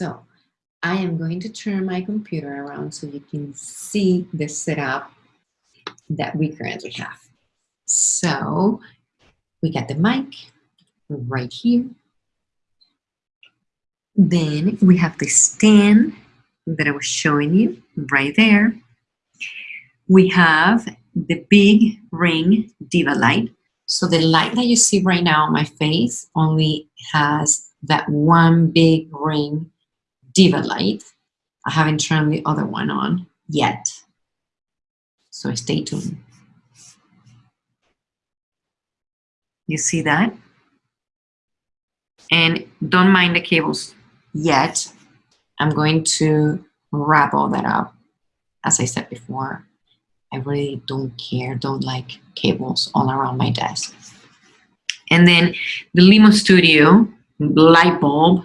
So I am going to turn my computer around so you can see the setup that we currently have. So we got the mic right here. Then we have the stand that I was showing you right there. We have the big ring diva light. So the light that you see right now on my face only has that one big ring diva light. I haven't turned the other one on yet. So stay tuned. You see that? And don't mind the cables yet. I'm going to wrap all that up. As I said before, I really don't care, don't like cables all around my desk. And then the Limo Studio light bulb,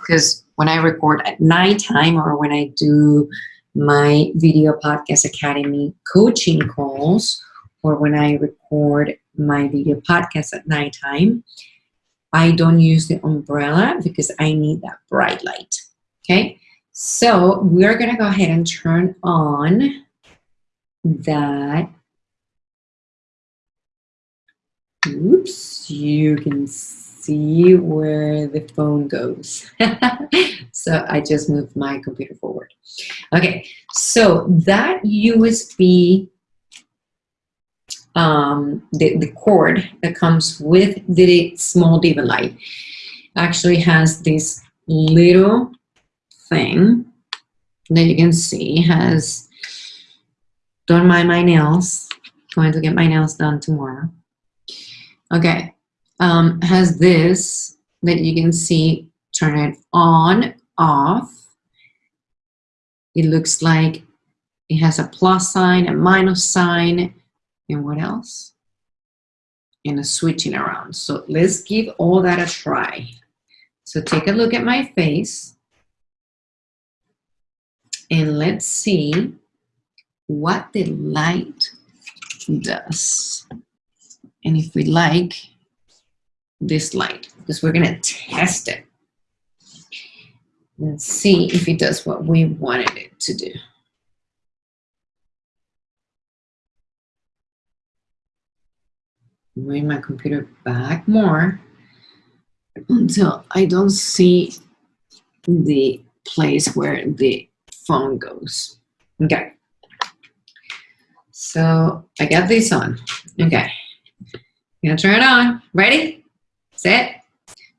because when I record at nighttime or when I do my Video Podcast Academy coaching calls, or when I record my video podcast at nighttime, I don't use the umbrella because I need that bright light. Okay, so we're gonna go ahead and turn on that. Oops, you can see where the phone goes. so I just moved my computer forward. Okay, so that USB um, the, the cord that comes with the small diva light actually has this little thing that you can see has done my, my nails going to get my nails done tomorrow okay um, has this that you can see turn it on off it looks like it has a plus sign a minus sign and what else? And a switching around. So let's give all that a try. So take a look at my face. And let's see what the light does. And if we like this light, because we're gonna test it. and see if it does what we wanted it to do. bring my computer back more until I don't see the place where the phone goes. Okay. So I got this on. Okay. I'm gonna turn it on. Ready? Set.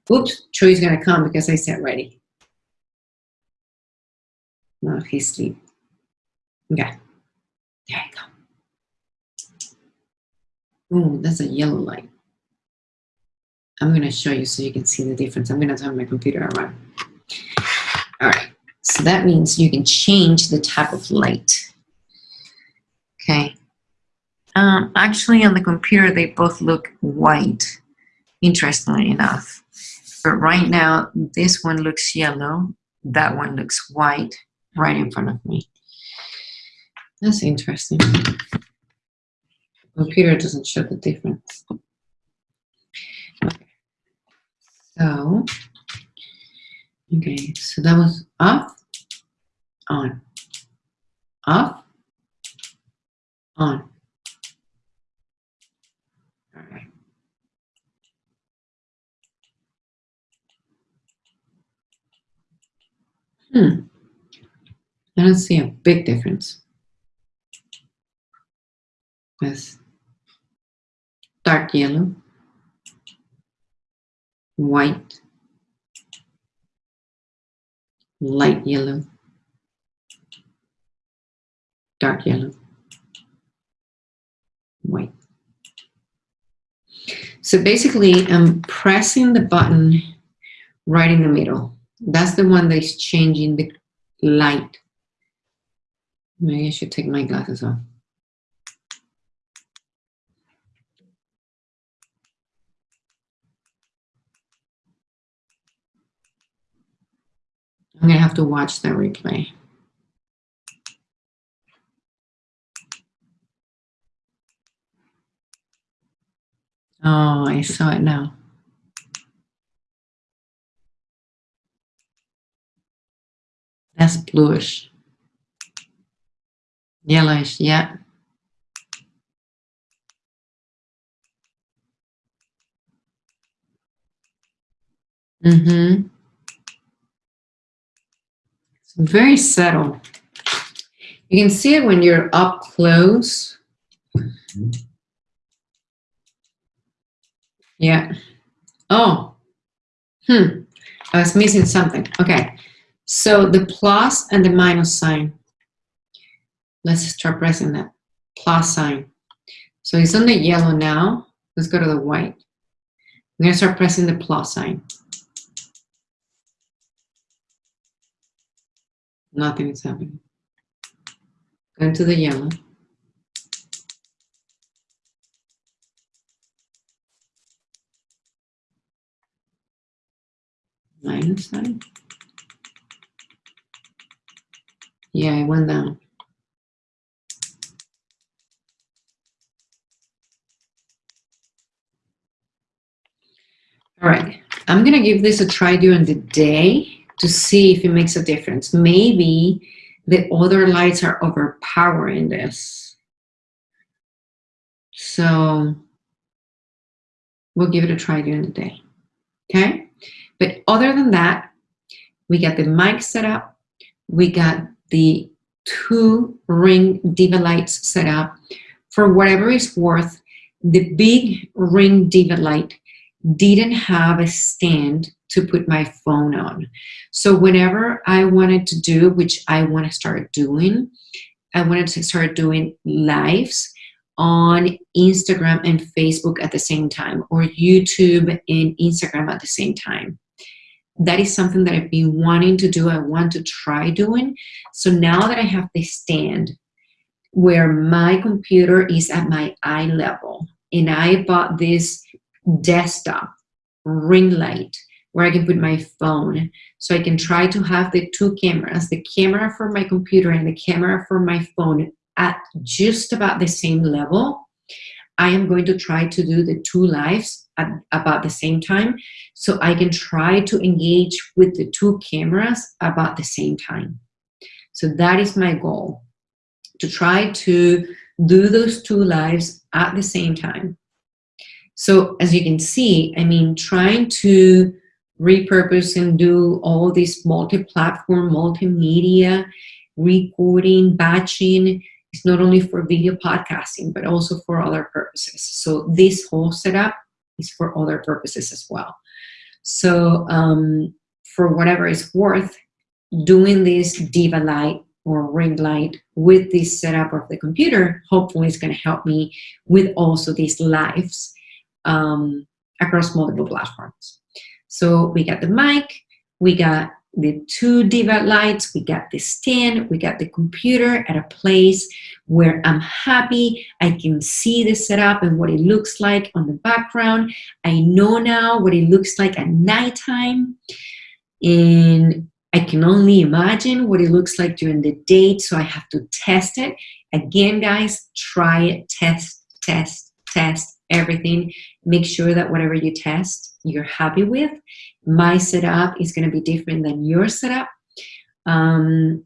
Oops, Troy's gonna come because I said ready. No, he's asleep. Okay. There you go. Oh, that's a yellow light. I'm to show you so you can see the difference. I'm to turn my computer around. All right, so that means you can change the type of light. Okay. Um, actually, on the computer, they both look white, interestingly enough. But right now, this one looks yellow. That one looks white right in front of me. That's interesting computer doesn't show the difference. So, okay, so that was off, on, off, on. All right. Hmm. I don't see a big difference. Yes dark yellow, white, light yellow, dark yellow, white. So basically, I'm pressing the button right in the middle. That's the one that's changing the light. Maybe I should take my glasses off. I'm to have to watch the replay. Oh, I saw it now. That's bluish. Yellowish, yeah. Mm-hmm. It's very subtle. You can see it when you're up close. Yeah. Oh. Hmm. I was missing something. Okay. So the plus and the minus sign. Let's start pressing that plus sign. So it's on the yellow now. Let's go to the white. I'm going to start pressing the plus sign. Nothing is happening. Go into the yellow. Minus sign. Yeah, it went down. All right, I'm gonna give this a try during the day to see if it makes a difference. Maybe the other lights are overpowering this. So we'll give it a try during the day, okay? But other than that, we got the mic set up, we got the two ring diva lights set up. For whatever it's worth, the big ring diva light didn't have a stand to put my phone on. So whenever I wanted to do, which I want to start doing, I wanted to start doing lives on Instagram and Facebook at the same time, or YouTube and Instagram at the same time. That is something that I've been wanting to do. I want to try doing. So now that I have the stand where my computer is at my eye level, and I bought this desktop ring light where I can put my phone. So I can try to have the two cameras, the camera for my computer and the camera for my phone at just about the same level. I am going to try to do the two lives at about the same time so I can try to engage with the two cameras about the same time. So that is my goal, to try to do those two lives at the same time. So as you can see, I mean, trying to repurpose and do all this multi-platform, multimedia, recording, batching, is not only for video podcasting, but also for other purposes. So this whole setup is for other purposes as well. So um, for whatever it's worth, doing this Diva Light or ring light with this setup of the computer, hopefully it's gonna help me with also these lives um, across multiple platforms. So we got the mic, we got the two Diva lights, we got the stand, we got the computer at a place where I'm happy, I can see the setup and what it looks like on the background. I know now what it looks like at nighttime. And I can only imagine what it looks like during the day, so I have to test it. Again, guys, try it, test, test, test, everything. Make sure that whatever you test, you're happy with. My setup is going to be different than your setup. Um,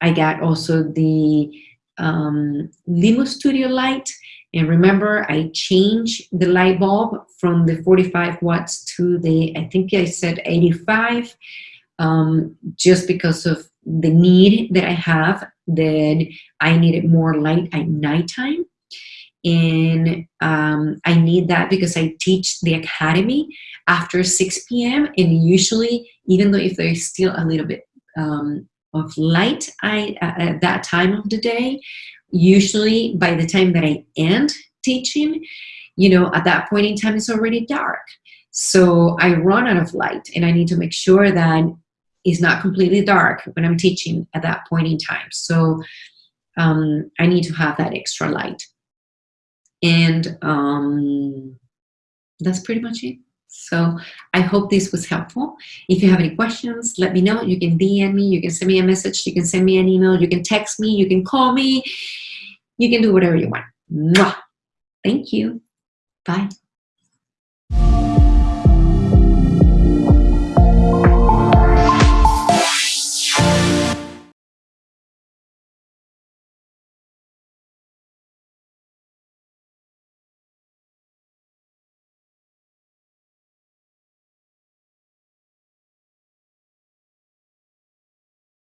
I got also the um, Limo Studio light. And remember, I changed the light bulb from the 45 watts to the, I think I said 85, um, just because of the need that I have that I needed more light at nighttime and um, I need that because I teach the academy after 6 p.m. and usually even though if there's still a little bit um, of light I, uh, at that time of the day usually by the time that I end teaching you know at that point in time it's already dark. So I run out of light and I need to make sure that it's not completely dark when I'm teaching at that point in time. So um, I need to have that extra light and um, that's pretty much it. So I hope this was helpful. If you have any questions, let me know. You can DM me, you can send me a message, you can send me an email, you can text me, you can call me, you can do whatever you want. Mwah! Thank you. Bye.